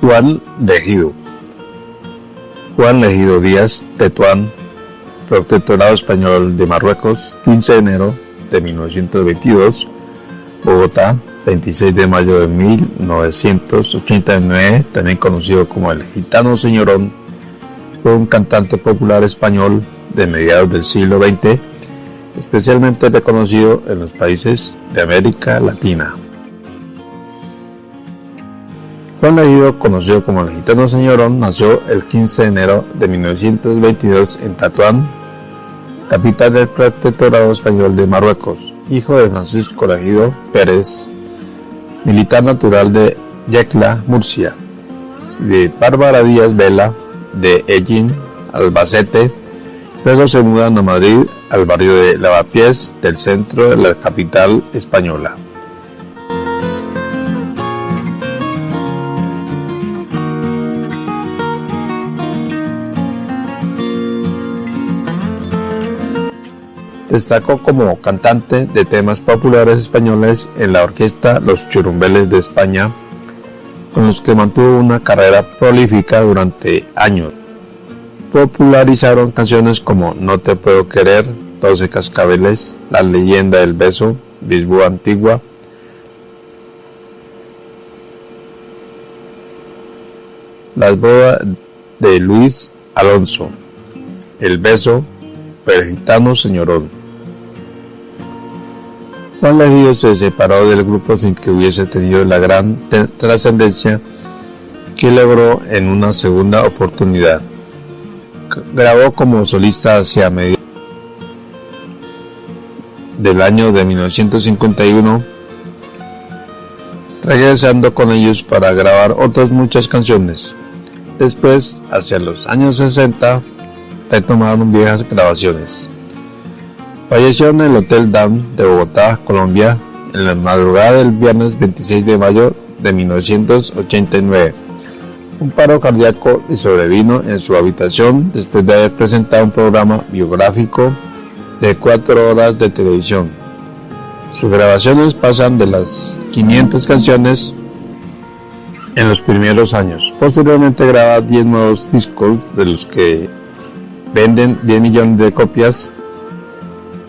Juan Legido Juan Legido Díaz Tetuán, Protectorado Español de Marruecos, 15 de enero de 1922, Bogotá, 26 de mayo de 1989, también conocido como el Gitano Señorón, fue un cantante popular español de mediados del siglo XX, especialmente reconocido en los países de América Latina. Juan Legido, conocido como el Gitano Señorón, nació el 15 de enero de 1922 en Tatuán, capital del Protectorado Español de Marruecos, hijo de Francisco Legido Pérez, militar natural de Yecla, Murcia, y de Bárbara Díaz Vela, de Ellín, Albacete, luego se mudan a Madrid, al barrio de Lavapiés, del centro de la capital española. Destacó como cantante de temas populares españoles en la orquesta Los Churumbeles de España, con los que mantuvo una carrera prolífica durante años. Popularizaron canciones como No te puedo querer, Doce cascabeles, La leyenda del beso, Bisbú antigua, Las bodas de Luis Alonso, El beso, Pergitano Señorón. Juan Legido se separó del grupo sin que hubiese tenido la gran trascendencia que logró en una segunda oportunidad. Grabó como solista hacia medio del año de 1951, regresando con ellos para grabar otras muchas canciones. Después, hacia los años 60, retomaron viejas grabaciones. Falleció en el Hotel Dam de Bogotá, Colombia, en la madrugada del viernes 26 de mayo de 1989. Un paro cardíaco le sobrevino en su habitación después de haber presentado un programa biográfico de cuatro horas de televisión. Sus grabaciones pasan de las 500 canciones en los primeros años. Posteriormente graba 10 nuevos discos de los que venden 10 millones de copias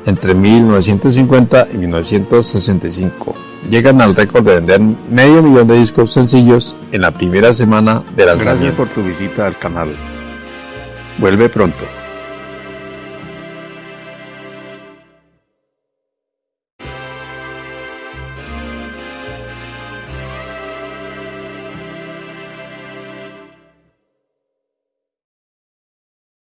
entre 1950 y 1965. Llegan al récord de vender medio millón de discos sencillos en la primera semana de lanzamiento. Gracias por tu visita al canal. Vuelve pronto.